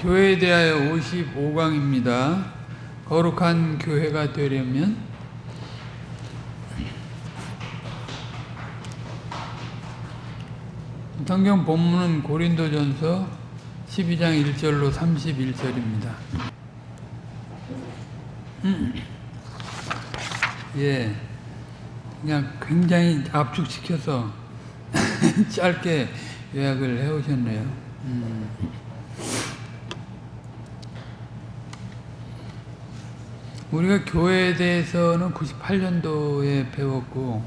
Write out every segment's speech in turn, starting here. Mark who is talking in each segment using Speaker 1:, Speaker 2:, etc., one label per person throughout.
Speaker 1: 교회에 대하여 55강입니다. 거룩한 교회가 되려면 성경 본문은 고린도전서 12장 1절로 31절입니다. 예, 그냥 굉장히 압축시켜서 짧게 요약을 해오셨네요. 음. 우리가 교회에 대해서는 98년도에 배웠고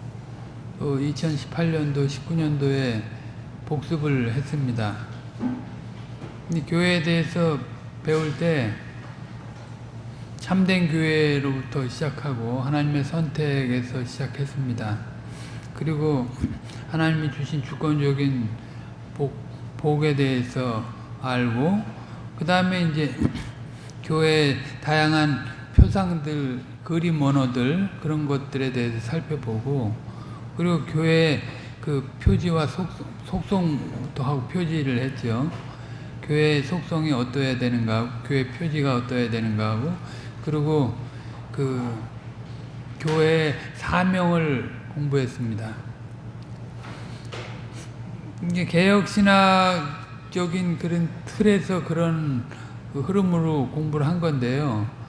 Speaker 1: 또 2018년도, 19년도에 복습을 했습니다. 근데 교회에 대해서 배울 때 참된 교회로부터 시작하고 하나님의 선택에서 시작했습니다. 그리고 하나님이 주신 주권적인 복, 복에 대해서 알고 그 다음에 이제 교회 다양한 표상들, 그림 언어들 그런 것들에 대해서 살펴보고 그리고 교회 그 표지와 속성, 속성부터 하고 표지를 했죠. 교회 속성이 어떠해야 되는가, 교회 표지가 어떠해야 되는가 하고 그리고 그 교회 사명을 공부했습니다. 이게 개혁 신학적인 그런 틀에서 그런 그 흐름으로 공부를 한 건데요.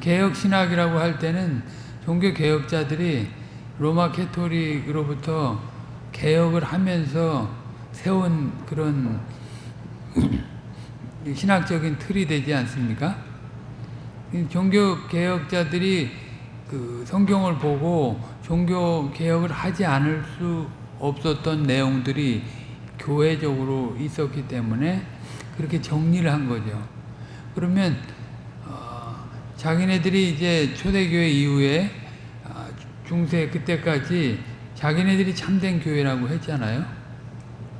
Speaker 1: 개혁 신학이라고 할 때는 종교 개혁자들이 로마 캐토릭으로부터 개혁을 하면서 세운 그런 신학적인 틀이 되지 않습니까? 종교 개혁자들이 그 성경을 보고 종교 개혁을 하지 않을 수 없었던 내용들이 교회적으로 있었기 때문에 그렇게 정리를 한 거죠. 그러면 어, 자기네들이 이제 초대교회 이후에 어, 중세 그때까지 자기네들이 참된 교회라고 했잖아요.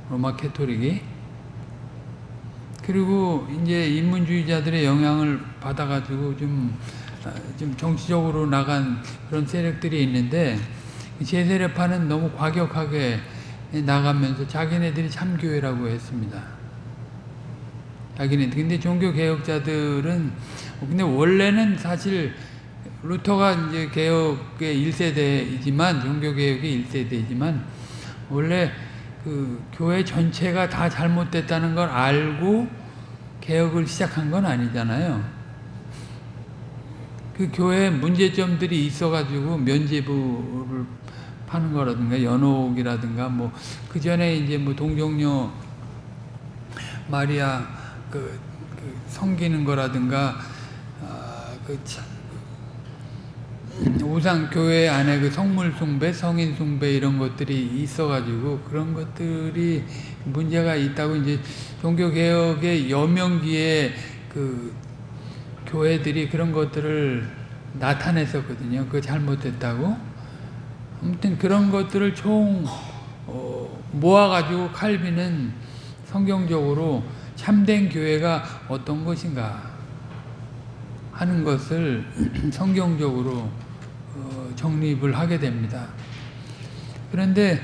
Speaker 1: 로마 캐토릭이. 그리고 이제 인문주의자들의 영향을 받아가지고 좀, 좀 정치적으로 나간 그런 세력들이 있는데 제세례파는 너무 과격하게 나가면서 자기네들이 참교회라고 했습니다. 자기네들. 근데 종교개혁자들은, 근데 원래는 사실 루터가 이제 개혁의 1세대이지만, 종교개혁의 1세대이지만, 원래 그 교회 전체가 다 잘못됐다는 걸 알고 개혁을 시작한 건 아니잖아요. 그 교회 문제점들이 있어가지고 면제부를 파는 거라든가 연옥이라든가 뭐 그 전에 이제 뭐 동정녀 마리아 그, 그 섬기는 거라든가 아, 그 우상 교회 안에 그 성물 숭배, 성인 숭배 이런 것들이 있어가지고 그런 것들이 문제가 있다고 이제 종교 개혁의 여명기에 그 교회들이 그런 것들을 나타냈었거든요. 그 잘못됐다고. 아무튼 그런 것들을 총 어, 모아가지고 칼빈은 성경적으로 참된 교회가 어떤 것인가 하는 것을 성경적으로 어, 정립을 하게 됩니다. 그런데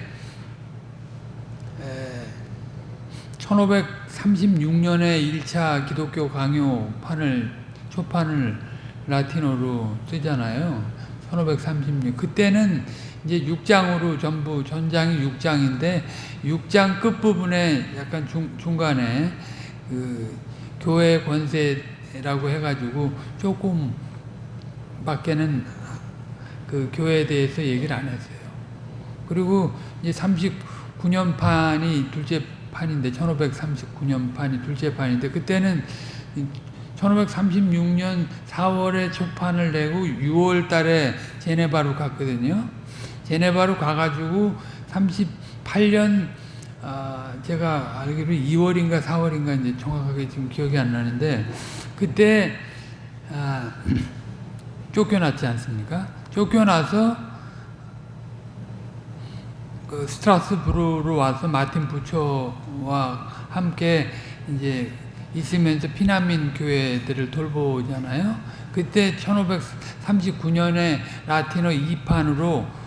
Speaker 1: 1536년에 1차 기독교 강요판을 초판을 라틴어로 쓰잖아요. 1536 그때는 이제 6장으로 전부 전장이 6장인데 6장 끝부분에 약간 중, 중간에 그 교회 권세 라고 해가지고 조금 밖에는 그 교회에 대해서 얘기를 안 했어요. 그리고 이제 39년 판이 둘째 판인데 1539년 판이 둘째 판인데 그때는 1536년 4월에 초판을 내고 6월 달에 제네바로 갔거든요. 제네바로 가가지고 38년 아, 제가 알기로 2월인가 4월인가 이제 정확하게 지금 기억이 안 나는데 그때 아, 쫓겨났지 않습니까? 쫓겨나서 그 스트라스부르로 와서 마틴 부처와 함께 이제 있으면서 피난민 교회들을 돌보잖아요. 그때 1539년에 라틴어 2판으로 어,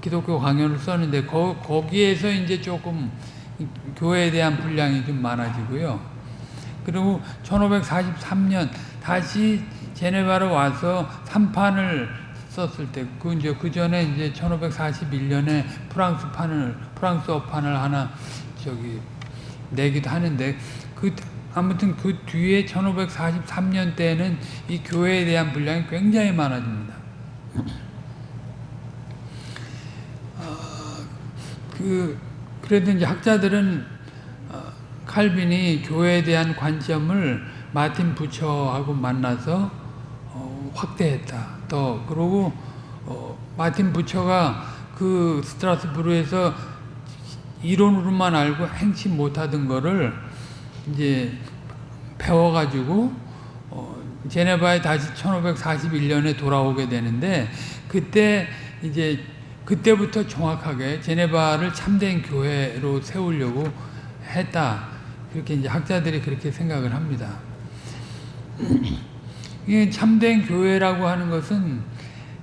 Speaker 1: 기독교 강연을 썼는데 거, 거기에서 이제 조금 교회에 대한 분량이 좀 많아지고요. 그리고 1543년 다시 제네바로 와서 3판을 썼을 때, 그 이제 그 전에 이제 1541년에 프랑스 판을, 프랑스어 판을 하나 저기 내기도 하는데, 그, 아무튼 그 뒤에 1543년 때는 이 교회에 대한 분량이 굉장히 많아집니다. 그 그래도 이제 학자들은 어, 칼빈이 교회에 대한 관점을 마틴 부처하고 만나서 어, 확대했다. 또 그러고 어, 마틴 부처가 그 스트라스부르에서 이론으로만 알고 행치 못하던 거를 이제 배워가지고 어, 제네바에 다시 1541년에 돌아오게 되는데 그때 이제 그때부터 정확하게 제네바를 참된 교회로 세우려고 했다. 그렇게 이제 학자들이 그렇게 생각을 합니다. 이게 참된 교회라고 하는 것은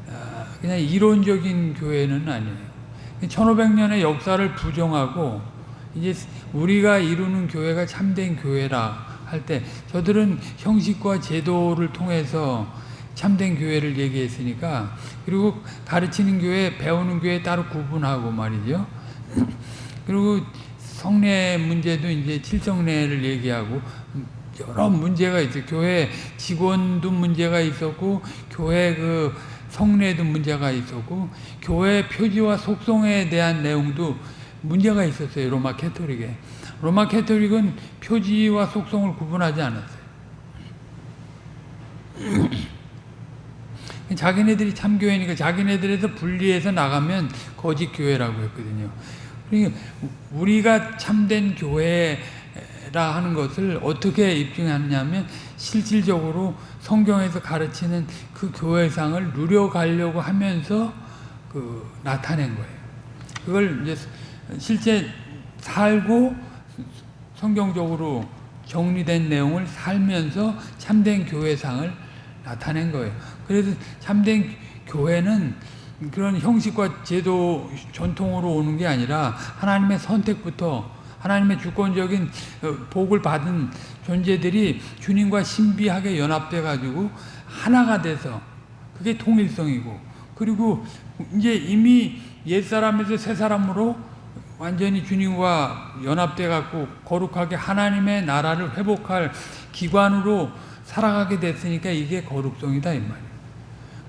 Speaker 1: 아, 그냥 이론적인 교회는 아니에요. 1500년의 역사를 부정하고 이제 우리가 이루는 교회가 참된 교회라 할 때 저들은 형식과 제도를 통해서 참된 교회를 얘기했으니까 그리고 가르치는 교회, 배우는 교회 따로 구분하고 말이죠. 그리고 성례 문제도 이제 칠성례를 얘기하고 여러 문제가 있어요. 교회 직원도 문제가 있었고 교회 그 성례도 문제가 있었고 교회 표지와 속성에 대한 내용도 문제가 있었어요. 로마 캐토릭에. 로마 캐토릭은 표지와 속성을 구분하지 않았어요. 자기네들이 참교회니까 자기네들에서 분리해서 나가면 거짓 교회라고 했거든요. 그러니까 우리가 참된 교회라 하는 것을 어떻게 입증하느냐면 실질적으로 성경에서 가르치는 그 교회상을 누려가려고 하면서 그 나타낸 거예요. 그걸 이제 실제 살고 성경적으로 정리된 내용을 살면서 참된 교회상을 나타낸 거예요. 그래서 참된 교회는 그런 형식과 제도 전통으로 오는 게 아니라 하나님의 선택부터 하나님의 주권적인 복을 받은 존재들이 주님과 신비하게 연합돼 가지고 하나가 돼서 그게 통일성이고 그리고 이제 이미 옛사람에서 새사람으로 완전히 주님과 연합돼 갖고 거룩하게 하나님의 나라를 회복할 기관으로 살아가게 됐으니까 이게 거룩성이다 이 말이에요.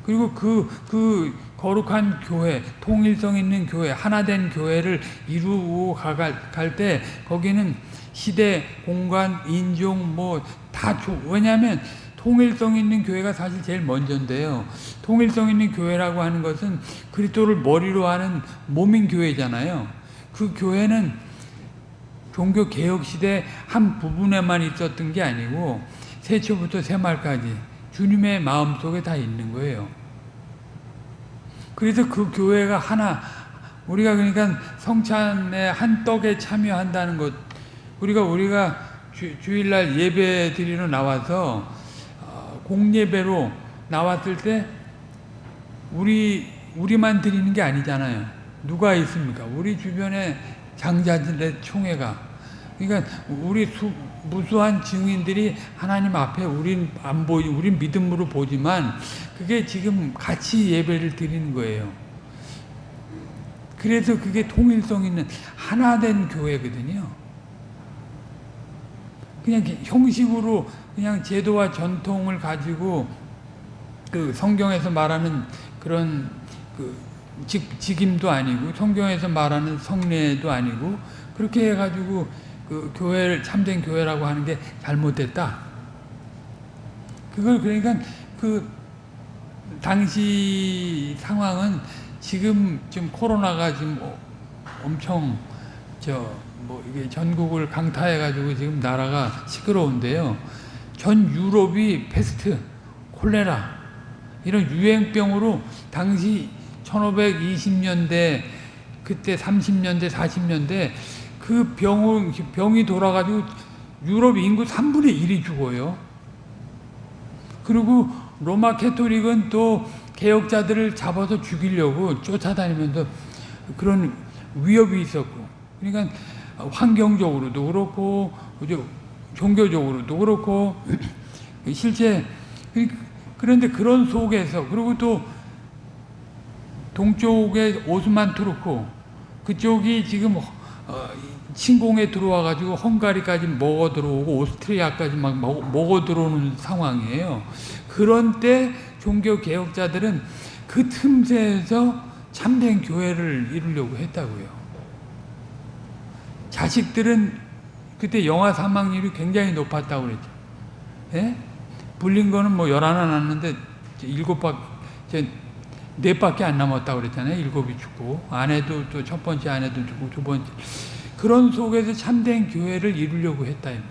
Speaker 1: 그리고 그, 그 거룩한 교회, 통일성 있는 교회, 하나된 교회를 이루고 갈 때 거기는 시대, 공간, 인종 뭐다 왜냐하면 통일성 있는 교회가 사실 제일 먼저인데요. 통일성 있는 교회라고 하는 것은 그리스도를 머리로 하는 몸인 교회잖아요. 그 교회는 종교 개혁 시대 한 부분에만 있었던 게 아니고 세초부터 새말까지 주님의 마음속에 다 있는 거예요. 그래서 그 교회가 하나 우리가 그러니까 성찬의 한 떡에 참여한다는 것 우리가 우리가 주, 일날 예배 드리러 나와서 어, 공예배로 나왔을 때 우리 우리만 드리는 게 아니잖아요. 누가 있습니까? 우리 주변에 장자들의 총회가 그러니까 우리 수, 무수한 증인들이 하나님 앞에 우린 안 보이, 우린 믿음으로 보지만 그게 지금 같이 예배를 드리는 거예요. 그래서 그게 통일성 있는 하나된 교회거든요. 그냥 형식으로 그냥 제도와 전통을 가지고 그 성경에서 말하는 그런 그 직, 직임도 아니고 성경에서 말하는 성례도 아니고 그렇게 해가지고 그 교회를 참된 교회라고 하는 게 잘못됐다. 그걸 그러니까 그 당시 상황은 지금 좀 코로나가 지금 엄청 저 뭐 이게 전국을 강타해 가지고 지금 나라가 시끄러운데요. 전 유럽이 패스트, 콜레라 이런 유행병으로 당시 1520년대 그때 30년대 40년대 그 병, 병이 돌아가지고 유럽 인구 3분의 1이 죽어요. 그리고 로마 캐토릭은 또 개혁자들을 잡아서 죽이려고 쫓아다니면서 그런 위협이 있었고, 그러니까 환경적으로도 그렇고, 종교적으로도 그렇고 실제 그런데 그런 속에서 그리고 또 동쪽에 오스만 투르크 그쪽이 지금 어, 침공에 들어와 가지고 헝가리까지 먹어 들어오고 오스트리아까지 막 먹어 들어오는 상황이에요. 그런 때 종교 개혁자들은 그 틈새에서 참된 교회를 이루려고 했다고요. 자식들은 그때 영아 사망률이 굉장히 높았다고 그랬죠. 예? 불린 거는 뭐 열하나 났는데 일곱 박, 네 밖에 안 남았다고 그랬잖아요. 일곱이 죽고. 아내도 또 첫 번째 아내도 죽고 두 번째. 그런 속에서 참된 교회를 이루려고 했다. 이 말.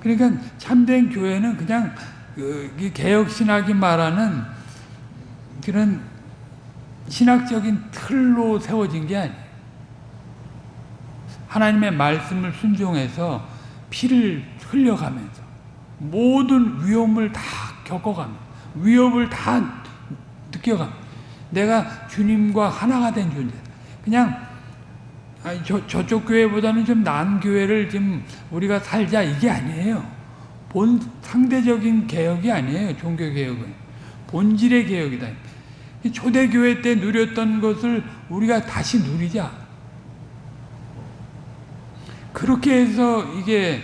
Speaker 1: 그러니까 참된 교회는 그냥 그 개혁 신학이 말하는 그런 신학적인 틀로 세워진 게 아니에요. 하나님의 말씀을 순종해서 피를 흘려가면서 모든 위험을 다 겪어가면서 위협을 다 느껴가면서 내가 주님과 하나가 된 존재. 그냥 아니, 저, 저쪽 교회보다는 좀 나은 교회를 좀 우리가 살자 이게 아니에요. 본 상대적인 개혁이 아니에요. 종교 개혁은 본질의 개혁이다. 초대 교회 때 누렸던 것을 우리가 다시 누리자. 그렇게 해서 이게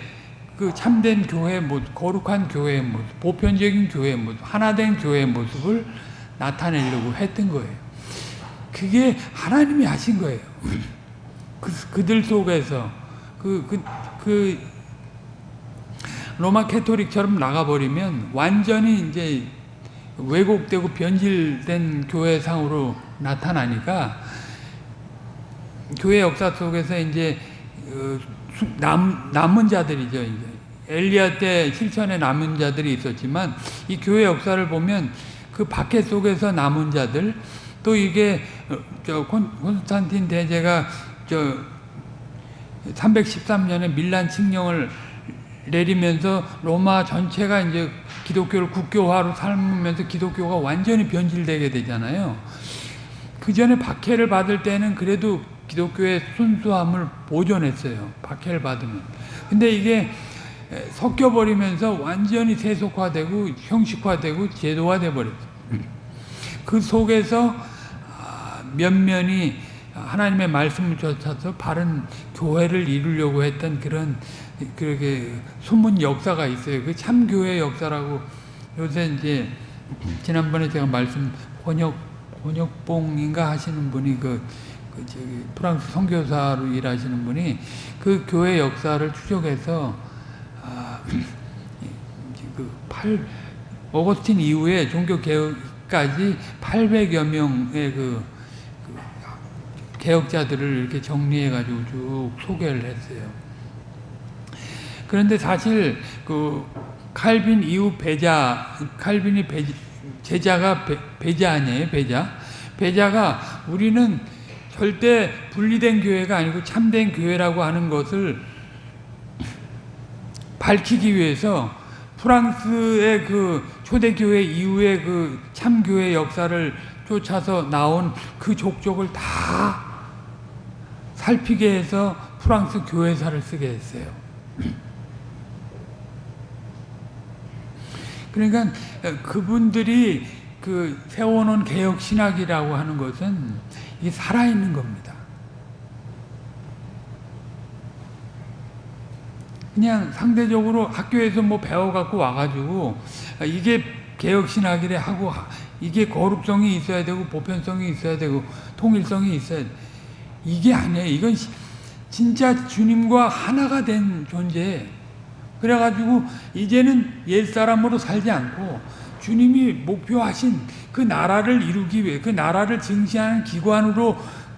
Speaker 1: 그 참된 교회의 모습, 거룩한 교회의 모습, 보편적인 교회의 모습, 하나된 교회의 모습을 나타내려고 했던 거예요. 그게 하나님이 하신 거예요. 그, 그들 속에서 그, 그, 그 로마 캐토릭처럼 나가버리면 완전히 이제 왜곡되고 변질된 교회상으로 나타나니까 교회 역사 속에서 이제 어, 남, 남은 자들이죠. 이제 엘리야 때 실천에 남은 자들이 있었지만 이 교회 역사를 보면 그 박해 속에서 남은 자들 또 이게 어, 저 콘스탄틴 대제가 저 313년에 밀란 칙령을 내리면서 로마 전체가 이제 기독교를 국교화로 삶으면서 기독교가 완전히 변질되게 되잖아요. 그 전에 박해를 받을 때는 그래도 기독교의 순수함을 보존했어요. 박해를 받으면. 근데 이게 섞여버리면서 완전히 세속화되고 형식화되고 제도화돼 버렸어요. 그 속에서 아, 면면이 하나님의 말씀을 쫓아서 바른 교회를 이루려고 했던 그런 그렇게 숨은 역사가 있어요. 그 참교회 역사라고 요새 이제 지난번에 제가 말씀 번역 번역봉인가 하시는 분이 그, 그 프랑스 선교사로 일하시는 분이 그 교회 역사를 추적해서 아, 그 8, 어거스틴 이후에 종교 개혁까지 800여 명의 그, 그 개혁자들을 이렇게 정리해 가지고 쭉 소개를 했어요. 그런데 사실 그 칼빈 이후 배자 칼빈이 배, 제자가 배, 배자 아니에요 배자 배자가 우리는 절대 분리된 교회가 아니고 참된 교회라고 하는 것을 밝히기 위해서 프랑스의 그 초대교회 이후의 그 참교회 역사를 쫓아서 나온 그 족적을 다 살피게 해서 프랑스 교회사를 쓰게 했어요. 그러니까 그분들이 그 세워놓은 개혁 신학이라고 하는 것은 이 살아있는 겁니다. 그냥 상대적으로 학교에서 뭐 배워갖고 와가지고 이게 개혁신학이래 하고 이게 거룩성이 있어야 되고 보편성이 있어야 되고 통일성이 있어야 돼. 이게 아니에요. 이건 진짜 주님과 하나가 된 존재. 그래가지고 이제는 옛 사람으로 살지 않고 주님이 목표하신 그 나라를 이루기 위해 그 나라를 증시하는 기관으로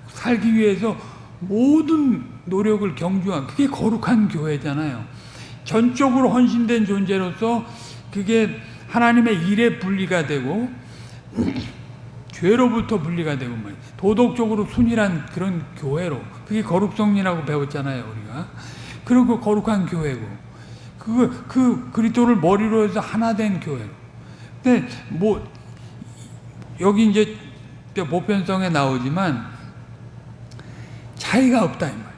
Speaker 1: 살기 위해서 모든 노력을 경주한 그게 거룩한 교회잖아요. 전적으로 헌신된 존재로서 그게 하나님의 일에 분리가 되고 죄로부터 분리가 되고 말 도덕적으로 순일한 그런 교회로 그게 거룩성이라고 배웠잖아요 우리가. 그리고 거룩한 교회고. 그, 그 그리스도를 머리로 해서 하나 된 교회로. 근데 뭐 여기 이제 보편성에 나오지만 차이가 없다 이 말.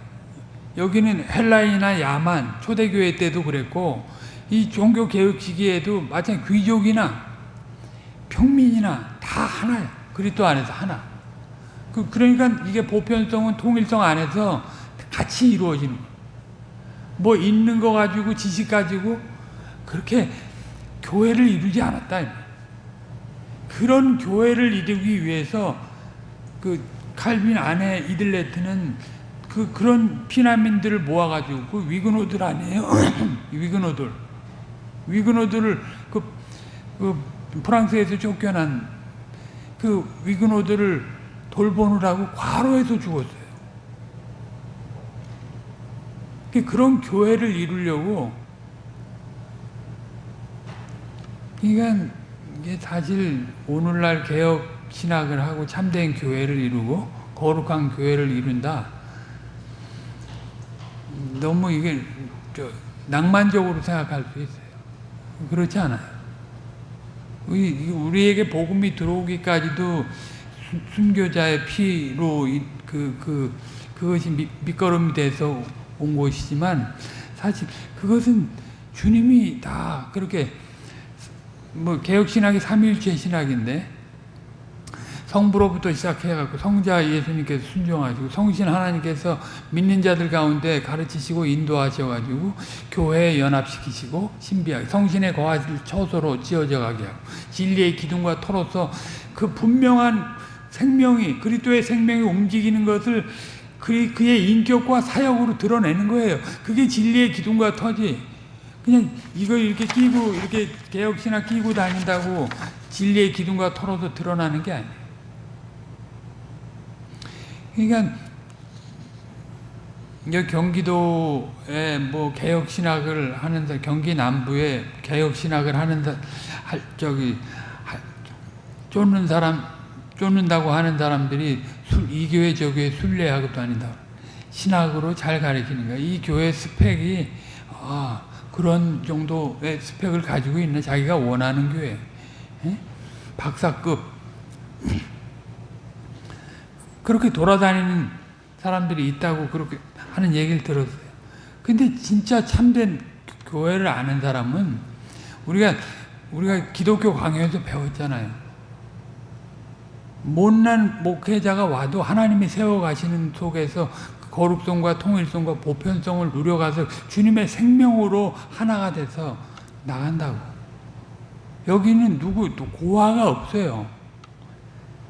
Speaker 1: 여기는 헬라인이나 야만 초대교회 때도 그랬고 이 종교 개혁 시기에도 마찬가지 귀족이나 평민이나 다 하나야. 그리스도 안에서 하나. 그 그러니까 이게 보편성은 통일성 안에서 같이 이루어지는. 뭐 있는 거 가지고 지식 가지고 그렇게 교회를 이루지 않았다. 그런 교회를 이루기 위해서 그 칼빈 아내 이들레트는 그 그런 피난민들을 모아가지고 그 위그노들 아니에요? 위그노들 위그노들을 그, 그 프랑스에서 쫓겨난 그 위그노들을 돌보느라고 과로해서 죽었어요. 그런 교회를 이루려고 그러니까 이게 사실 오늘날 개혁 신학을 하고 참된 교회를 이루고 거룩한 교회를 이룬다. 너무 이게 저 낭만적으로 생각할 수 있어요. 그렇지 않아요. 우리, 우리에게 복음이 들어오기까지도 순- 순교자의 피로 이- 그, 그, 그것이 밑, 밑거름이 돼서 온 것이지만 사실 그것은 주님이 다 그렇게 뭐 개혁신학이 삼위일체 신학인데 성부로부터 시작해갖고 성자 예수님께서 순종하시고 성신 하나님께서 믿는 자들 가운데 가르치시고 인도하셔가지고 교회에 연합시키시고 신비하게 성신의 거하실 처소로 지어져 가게 하고 진리의 기둥과 터로서 그 분명한 생명이 그리스도의 생명이 움직이는 것을 그, 그의 인격과 사역으로 드러내는 거예요. 그게 진리의 기둥과 터지. 그냥 이거 이렇게 끼고 이렇게 개혁신학 끼고 다닌다고 진리의 기둥과 터로서 드러나는 게 아니에요. 그러니까 경기도에 뭐 개혁 신학을 하는 사 경기 남부에 개혁 신학을 하는 사 할, 저기 할, 쫓는 사람 쫓는다고 하는 사람들이 술, 이 교회 저 교회 순례하고 다닌다. 신학으로 잘 가르치는 거야. 이 교회 스펙이 아, 그런 정도의 스펙을 가지고 있는 자기가 원하는 교회. 예? 박사급 그렇게 돌아다니는 사람들이 있다고 그렇게 하는 얘기를 들었어요. 근데 진짜 참된 교회를 아는 사람은 우리가 우리가 기독교 강요에서 배웠잖아요. 못난 목회자가 와도 하나님이 세워 가시는 속에서 거룩성과 통일성과 보편성을 누려가서 주님의 생명으로 하나가 돼서 나간다고. 여기는 누구 고아가 없어요.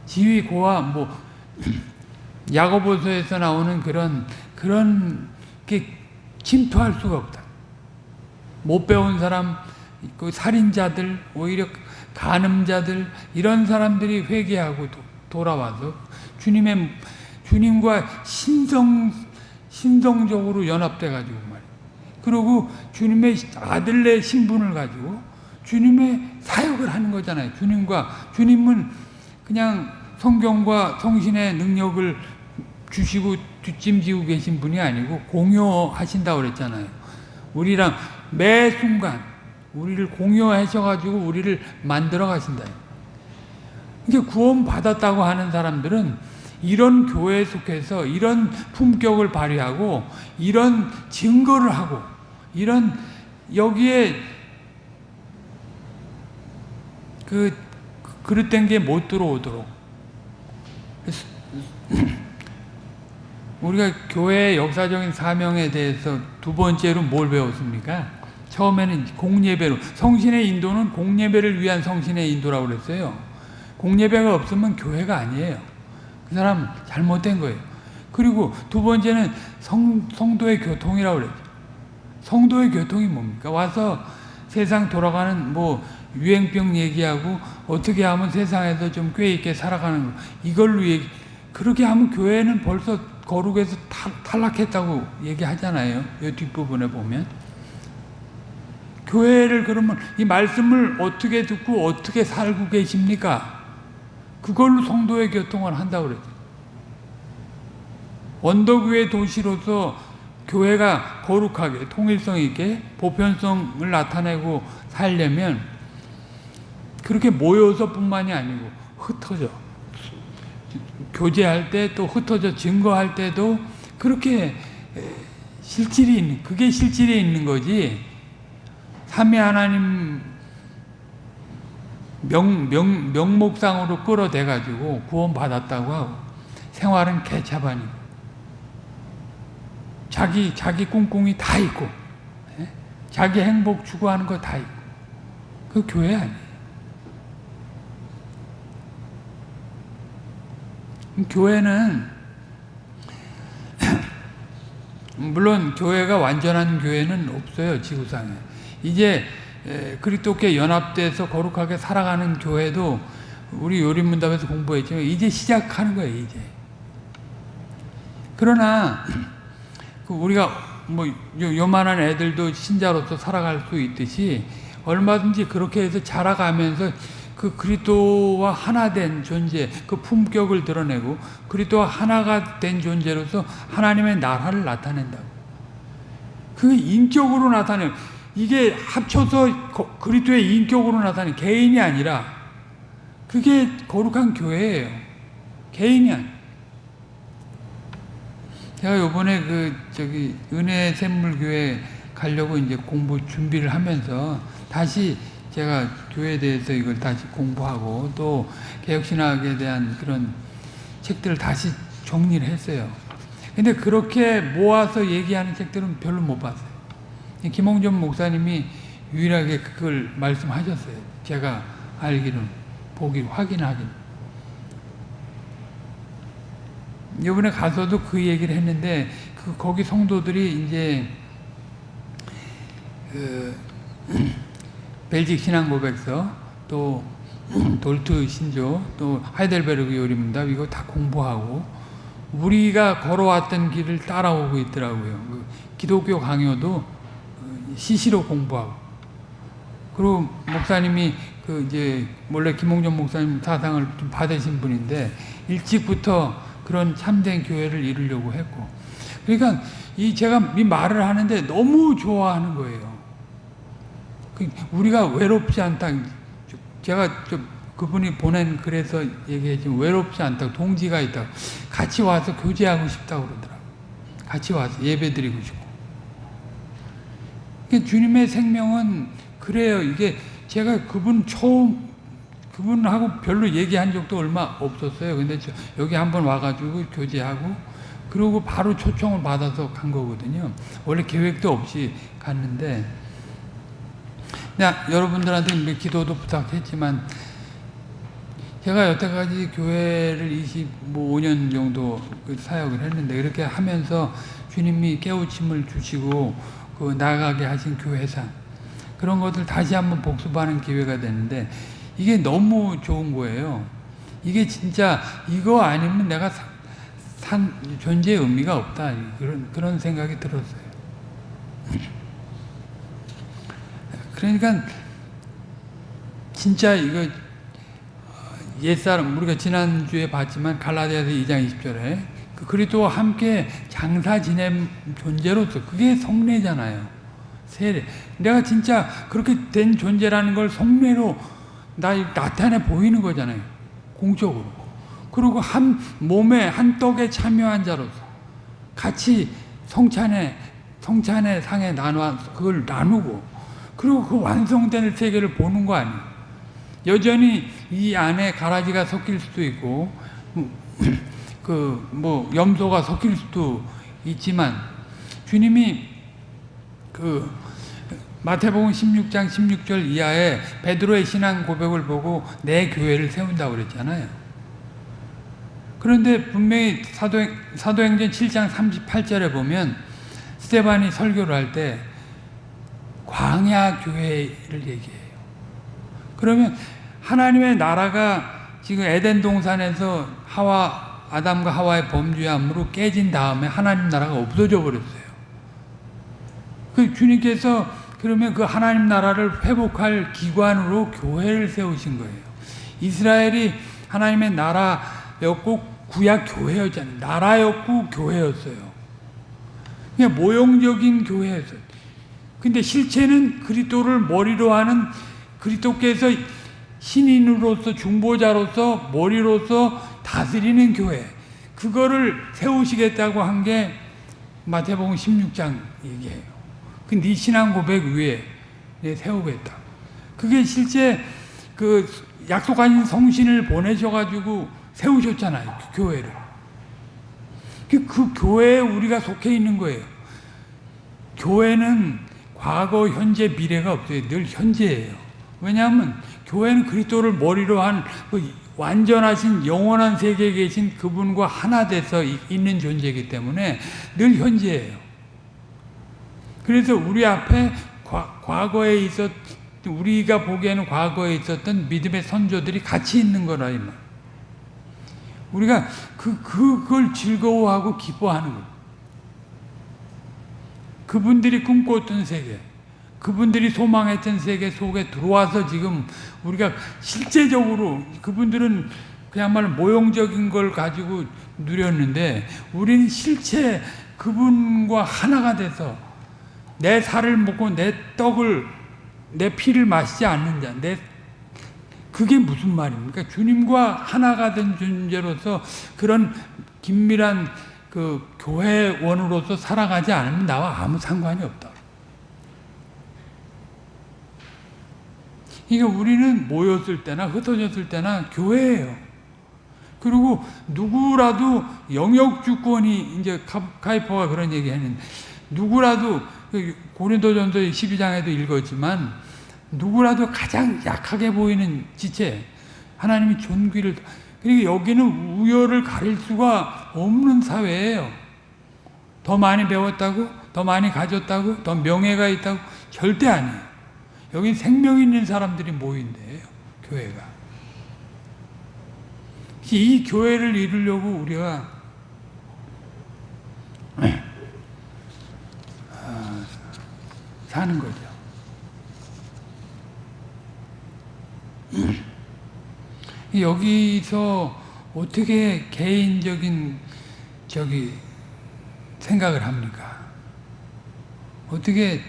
Speaker 1: 지위 고아 뭐 야고보서에서 나오는 그런 그런 게 침투할 수가 없다. 못 배운 사람, 그 살인자들, 오히려 간음자들 이런 사람들이 회개하고 도, 돌아와서 주님의 주님과 신성 신성적으로 연합돼 가지고 말이에요. 그리고 주님의 아들의 신분을 가지고 주님의 사역을 하는 거잖아요. 주님과 주님은 그냥 성경과 성신의 능력을 주시고 뒷짐지고 계신 분이 아니고 공유하신다고 그랬잖아요. 우리랑 매 순간 우리를 공유하셔가지고 우리를 만들어 가신다. 이게 구원 받았다고 하는 사람들은 이런 교회에 속해서 이런 품격을 발휘하고 이런 증거를 하고 이런 여기에 그 그릇된 게 못 들어오도록 우리가 교회의 역사적인 사명에 대해서 두 번째로 뭘 배웠습니까? 처음에는 공예배로 성신의 인도는 공예배를 위한 성신의 인도라고 그랬어요. 공예배가 없으면 교회가 아니에요. 그 사람 잘못된 거예요. 그리고 두 번째는 성, 성도의 교통이라고 그랬죠. 성도의 교통이 뭡니까? 와서 세상 돌아가는 뭐 유행병 얘기하고 어떻게 하면 세상에서 좀 꽤 있게 살아가는 거 이걸로 얘기 그렇게 하면 교회는 벌써 거룩에서 탈, 탈락했다고 얘기하잖아요. 이 뒷부분에 보면 교회를 그러면 이 말씀을 어떻게 듣고 어떻게 살고 계십니까? 그걸로 성도의 교통을 한다고 그랬죠. 원더교회 도시로서 교회가 거룩하게 통일성 있게 보편성을 나타내고 살려면 그렇게 모여서 뿐만이 아니고 흩어져 교제할 때 또 흩어져 증거할 때도 그렇게 실질이 있는 그게 실질이 있는 거지. 삼위 하나님 명, 명, 명목상으로 끌어대 가지고 구원 받았다고 하고 생활은 개차반이고 자기 자기 꿍꿍이 다 있고 예? 자기 행복 추구하는 거 다 있고 그 교회 아니에요. 교회는 물론 교회가 완전한 교회는 없어요 지구상에. 이제 그리스도께 연합돼서 거룩하게 살아가는 교회도 우리 요리문답에서 공부했지만 이제 시작하는 거예요 이제. 그러나 그 우리가 뭐 요만한 애들도 신자로서 살아갈 수 있듯이 얼마든지 그렇게 해서 자라가면서 그 그리스도와 하나 된 존재, 그 품격을 드러내고 그리스도와 하나가 된 존재로서 하나님의 나라를 나타낸다고. 그게 인격으로 나타내. 이게 합쳐서 그리스도의 인격으로 나타내 개인이 아니라 그게 거룩한 교회예요. 개인이 아니. 제가 요번에 그 저기 은혜 샘물교회 가려고 이제 공부 준비를 하면서 다시 제가 교회에 대해서 이걸 다시 공부하고 또 개혁신학에 대한 그런 책들을 다시 정리를 했어요. 근데 그렇게 모아서 얘기하는 책들은 별로 못 봤어요. 김홍전 목사님이 유일하게 그걸 말씀하셨어요. 제가 알기로는 보기 확인하기 이번에 가서도 그 얘기를 했는데 그 거기 성도들이 이제 그 벨직 신앙 고백서 또 돌트 신조 또 하이델베르그 요리문답 이거 다 공부하고 우리가 걸어왔던 길을 따라오고 있더라고요. 그 기독교 강요도 어, 시시로 공부하고 그리고 목사님이 그 이제 원래 김홍전 목사님 사상을 좀 받으신 분인데 일찍부터 그런 참된 교회를 이루려고 했고 그러니까 이 제가 이 말을 하는데 너무 좋아하는 거예요. 그 우리가 외롭지 않다. 제가 그분이 보낸 글에서 얘기했지만 외롭지 않다. 동지가 있다. 같이 와서 교제하고 싶다고 그러더라고. 같이 와서 예배 드리고 싶고. 그러니까 주님의 생명은 그래요. 이게 제가 그분 처음 그분하고 별로 얘기한 적도 얼마 없었어요. 근데 여기 한번 와가지고 교제하고 그러고 바로 초청을 받아서 간 거거든요. 원래 계획도 없이 갔는데 야, 여러분들한테 기도도 부탁했지만 제가 여태까지 교회를 25년 정도 그 사역을 했는데 이렇게 하면서 주님이 깨우침을 주시고 그 나가게 하신 교회상 그런 것들 다시 한번 복습하는 기회가 되는데 이게 너무 좋은 거예요. 이게 진짜 이거 아니면 내가 산 존재의 의미가 없다 그런 그런 생각이 들었어요. 그러니까 진짜 이거 옛사람 우리가 지난주에 봤지만 갈라디아서 2장 20절에 그 그리스도와 함께 장사 지낸 존재로서 그게 성례잖아요. 세례. 내가 진짜 그렇게 된 존재라는 걸 성례로 나 나타내 보이는 거잖아요. 공적으로. 그리고 한 몸에 한 떡에 참여한 자로서 같이 성찬에 성찬의 상에 나눠 그걸 나누고 그리고 그 완성된 세계를 보는 거 아니에요. 여전히 이 안에 가라지가 섞일 수도 있고 그 뭐 염소가 섞일 수도 있지만 주님이 그 마태복음 16장 16절 이하에 베드로의 신앙 고백을 보고 내 교회를 세운다고 그랬잖아요. 그런데 분명히 사도행, 사도행전 7장 38절에 보면 스테반이 설교를 할 때 광야 교회를 얘기해요. 그러면 하나님의 나라가 지금 에덴 동산에서 하와 아담과 하와의 범죄함으로 깨진 다음에 하나님 나라가 없어져 버렸어요. 그 주님께서 그러면 그 하나님 나라를 회복할 기관으로 교회를 세우신 거예요. 이스라엘이 하나님의 나라였고 구약 교회였잖아요. 나라였고 교회였어요. 그냥 모형적인 교회였어요. 근데 실체는 그리스도를 머리로 하는 그리스도께서 신인으로서 중보자로서 머리로서 다스리는 교회 그거를 세우시겠다고 한 게 마태복음 16장 얘기해요. 그네 신앙 고백 위에 내 세우겠다. 그게 실제 그 약속하신 성신을 보내셔가지고 세우셨잖아요. 그 교회를. 그, 그 교회에 우리가 속해 있는 거예요. 교회는 과거, 현재, 미래가 없어요. 늘 현재예요. 왜냐하면 교회는 그리스도를 머리로 한그 완전하신 영원한 세계에 계신 그분과 하나 돼서 이- 있는 존재이기 때문에 늘 현재예요. 그래서 우리 앞에 과, 과거에 있었 우리가 보기에는 과거에 있었던 믿음의 선조들이 같이 있는 거라 이 말. 우리가 그 그걸 즐거워하고 기뻐하는 거. 그분들이 꿈꿨던 세계, 그분들이 소망했던 세계 속에 들어와서 지금 우리가 실제적으로 그분들은 그야말로 모형적인 걸 가지고 누렸는데 우리는 실체 그분과 하나가 돼서 내 살을 먹고 내 떡을 내 피를 마시지 않는 자, 내 그게 무슨 말입니까? 주님과 하나가 된 존재로서 그런 긴밀한 그 교회원으로서 살아가지 않으면 나와 아무 상관이 없다. 이게 우리는 모였을 때나 흩어졌을 때나 교회예요. 그리고 누구라도 영역 주권이 이제 카- 카이퍼가 그런 얘기 했는데 누구라도 그 고린도전서 12장에도 읽었지만 누구라도 가장 약하게 보이는 지체 하나님이 존귀를 그리고 여기는 우열을 가릴 수가 없는 사회예요. 더 많이 배웠다고 더 많이 가졌다고 더 명예가 있다고 절대 아니에요. 여기 생명 있는 사람들이 모인 데예요. 교회가. 이 교회를 이루려고 우리가 아, 사는 거죠. 여기서 어떻게 개인적인 저기 생각을 합니까? 어떻게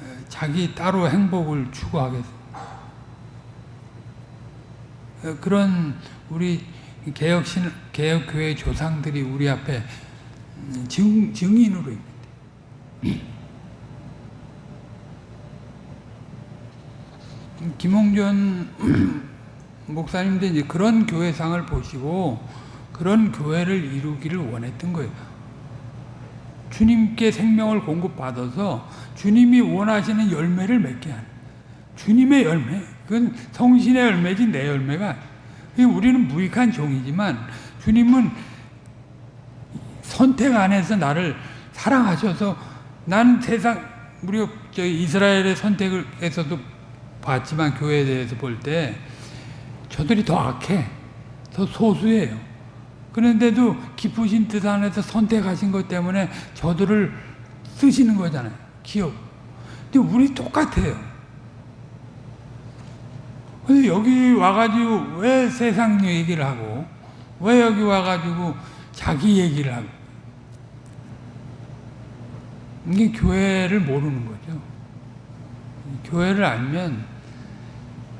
Speaker 1: 어, 자기 따로 행복을 추구하겠습니까? 어, 그런 우리 개혁신 개혁교회 조상들이 우리 앞에 음, 증, 증인으로 있는데 김홍전 목사님도 이제 그런 교회상을 보시고 그런 교회를 이루기를 원했던 거예요. 주님께 생명을 공급받아서 주님이 원하시는 열매를 맺게 하는 주님의 열매. 그건 성신의 열매지 내 열매가. 우리는 무익한 종이지만 주님은 선택 안에서 나를 사랑하셔서 난 세상 우리가 저 이스라엘의 선택에서도 봤지만 교회에 대해서 볼 때 저들이 더 악해, 더 소수예요. 그런데도 기쁘신 뜻 안에서 선택하신 것 때문에 저들을 쓰시는 거잖아요. 기억. 근데 우리 똑같아요. 근데 여기 와가지고 왜 세상 얘기를 하고, 왜 여기 와가지고 자기 얘기를 하고. 이게 교회를 모르는 거죠. 교회를 알면,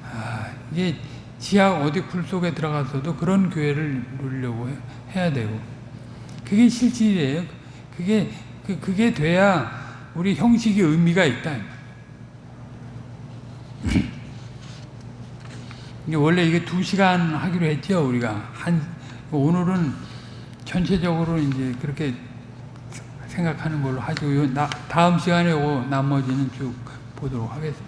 Speaker 1: 아, 이게 지하 어디 풀 속에 들어가서도 그런 교회를 누리려고 해- 해야 되고 그게 실질이에요. 그게 그, 그게 돼야 우리 형식이 의미가 있다. 원래 이게 두 시간 하기로 했죠 우리가 한 오늘은 전체적으로 이제 그렇게 생각하는 걸로 하죠. 다음 시간에 요 나머지는 쭉 보도록 하겠습니다.